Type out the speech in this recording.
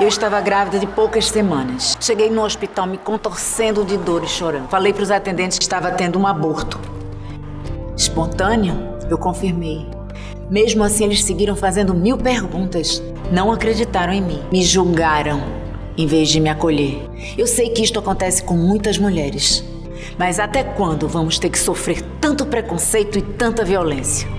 Eu estava grávida de poucas semanas. Cheguei no hospital me contorcendo de dor e chorando. Falei para os atendentes que estava tendo um aborto. Espontâneo? Eu confirmei. Mesmo assim, eles seguiram fazendo mil perguntas. Não acreditaram em mim. Me julgaram em vez de me acolher. Eu sei que isto acontece com muitas mulheres. Mas até quando vamos ter que sofrer tanto preconceito e tanta violência?